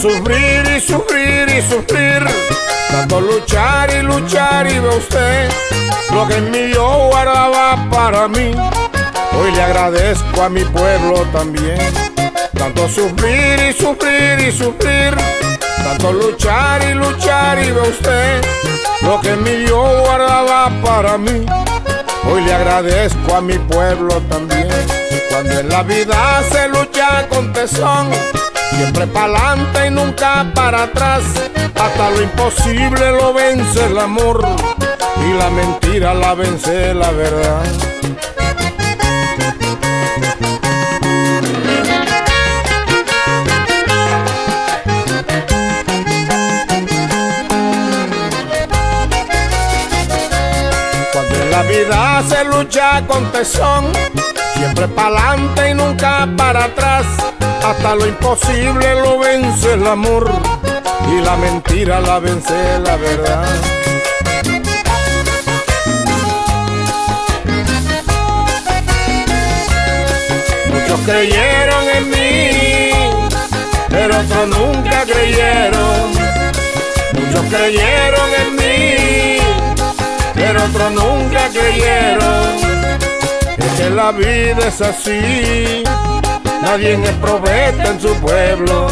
sufrir y sufrir y sufrir, tanto luchar y luchar y ve usted lo que en mi yo guardaba para mí. Hoy le agradezco a mi pueblo también, tanto sufrir y sufrir y sufrir, tanto luchar y luchar y ve usted lo que en mi yo guardaba para mí. Hoy le agradezco a mi pueblo también, cuando en la vida se lucha con tesón Siempre pa'lante y nunca para atrás. Hasta lo imposible lo vence el amor. Y la mentira la vence la verdad. Cuando en la vida se lucha con tesón, siempre pa'lante y nunca para atrás hasta lo imposible lo vence el amor y la mentira la vence la verdad. Muchos creyeron en mí, pero otros nunca creyeron. Muchos creyeron en mí, pero otros nunca creyeron. Es que la vida es así nadie es profeta en su pueblo.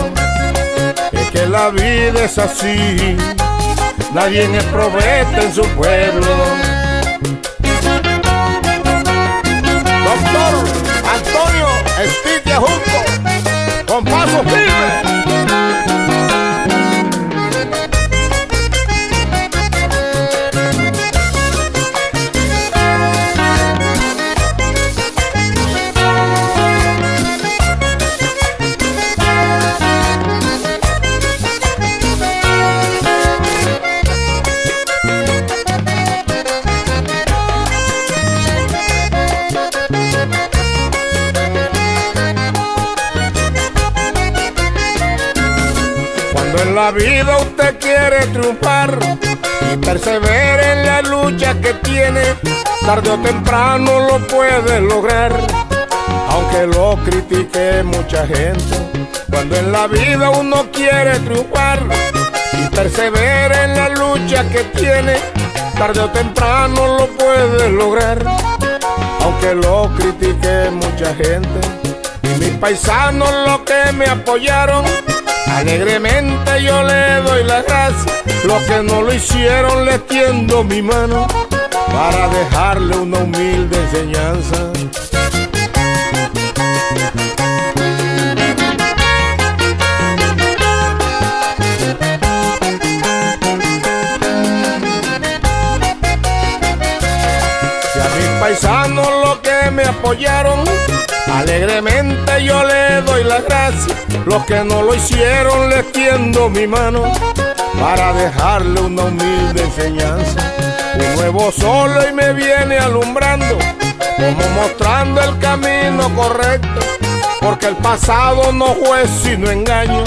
Es que la vida es así, nadie es profeta en su la vida usted quiere triunfar y persevere en la lucha que tiene, tarde o temprano lo puede lograr. Aunque lo critique mucha gente, cuando en la vida uno quiere triunfar y persevere en la lucha que tiene, tarde o temprano lo puede lograr. Aunque lo critique mucha gente y mis paisanos los que me apoyaron Alegremente yo le doy las gracias, los que no lo hicieron le tiendo mi mano para dejarle una humilde enseñanza. Paisanos que me apoyaron Alegremente yo le doy las gracias, los que no lo hicieron les tiendo mi mano para dejarle una humilde enseñanza. Un nuevo sol y me viene alumbrando, como mostrando el camino correcto, porque el pasado no fue sino engaño,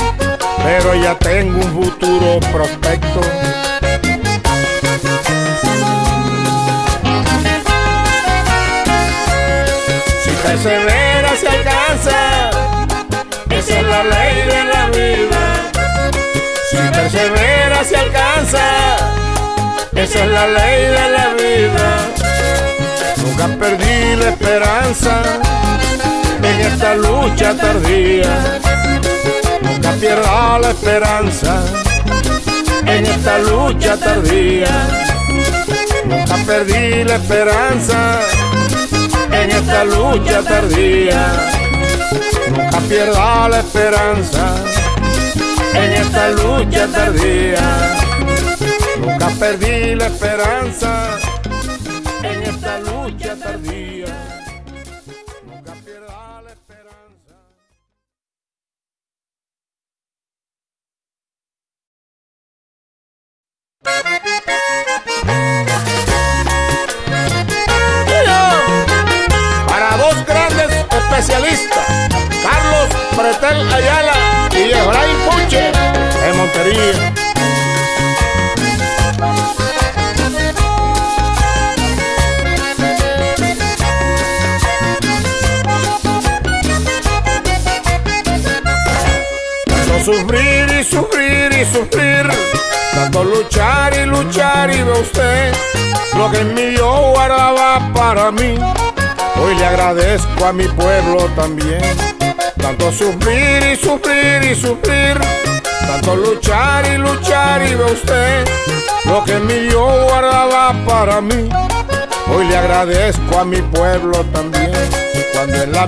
pero ya tengo un futuro prospecto. Persevera se alcanza, esa es la ley de la vida. Si persevera se alcanza, esa es la ley de la vida. Nunca perdí la esperanza en esta lucha tardía. Nunca pierda la esperanza en esta lucha tardía. Nunca perdí la esperanza esta lucha tardía. Nunca pierda la esperanza en esta lucha tardía. Nunca perdí la esperanza en esta lucha tardía. Nunca pierda la esperanza. Especialistas, Carlos Pretel Ayala y Efraín Puche, en Montería. sufrir y sufrir y sufrir, tanto luchar y luchar y ve usted lo que en mí yo guardaba para mí. Hoy le agradezco a mi pueblo también, tanto sufrir y sufrir y sufrir, tanto luchar y luchar y ve usted lo que mí yo guardaba para mí. Hoy le agradezco a mi pueblo también, cuando en la